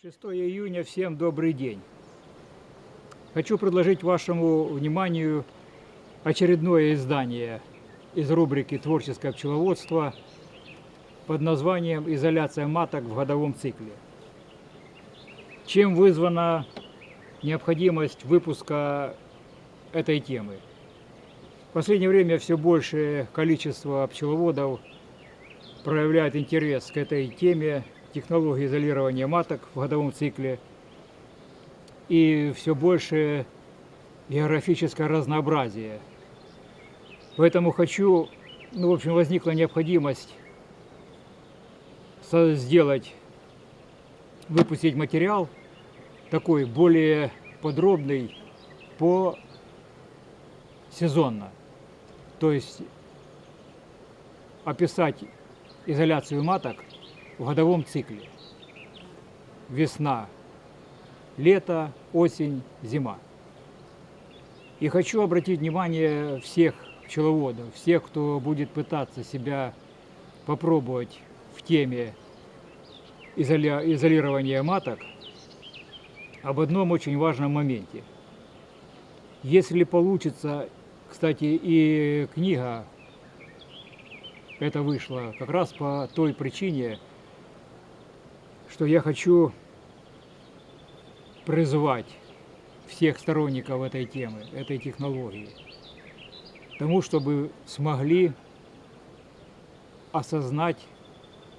Шестое июня, всем добрый день. Хочу предложить вашему вниманию очередное издание из рубрики «Творческое пчеловодство» под названием «Изоляция маток в годовом цикле». Чем вызвана необходимость выпуска этой темы? В последнее время все большее количество пчеловодов проявляет интерес к этой теме технологии изолирования маток в годовом цикле и все больше географическое разнообразие. Поэтому хочу, ну, в общем, возникла необходимость сделать, выпустить материал такой более подробный по сезонно. То есть описать изоляцию маток в годовом цикле. Весна, лето, осень, зима. И хочу обратить внимание всех пчеловодов, всех, кто будет пытаться себя попробовать в теме изоля- изолирования маток, об одном очень важном моменте. Если получится, кстати, и книга это вышла как раз по той причине, что я хочу призвать всех сторонников этой темы, этой технологии, тому, чтобы смогли осознать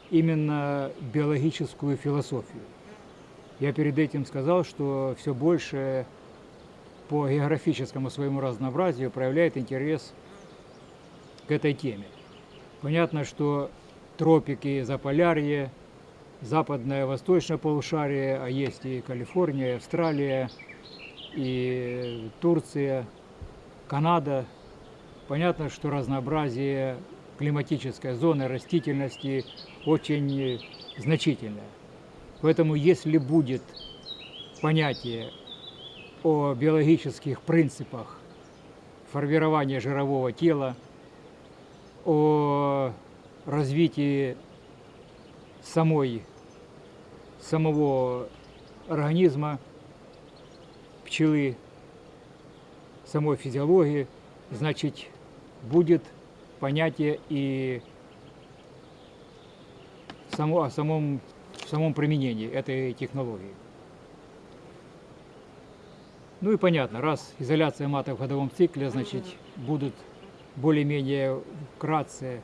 именно биологическую философию. Я перед этим сказал, что все больше по географическому своему разнообразию проявляет интерес к этой теме. Понятно, что тропики, заполярье, западное, восточное полушарие, а есть и Калифорния, и Австралия, и Турция, Канада. Понятно, что разнообразие климатической зоны растительности очень значительное. Поэтому если будет понятие о биологических принципах формирования жирового тела, о развитии самой, самого организма пчелы, самой физиологии, значит, будет понятие и само, о самом, самом применении этой технологии. Ну и понятно, раз изоляция маток в годовом цикле, значит, будут более-менее вкратце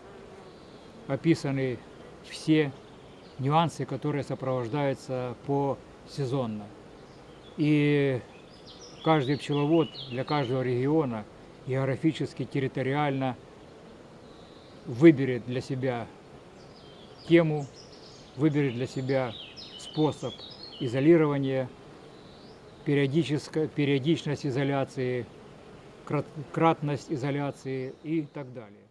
описаны все нюансы, которые сопровождаются по сезонно. И каждый пчеловод для каждого региона географически, территориально выберет для себя тему, выберет для себя способ изолирования, периодичность изоляции, крат- кратность изоляции и так далее.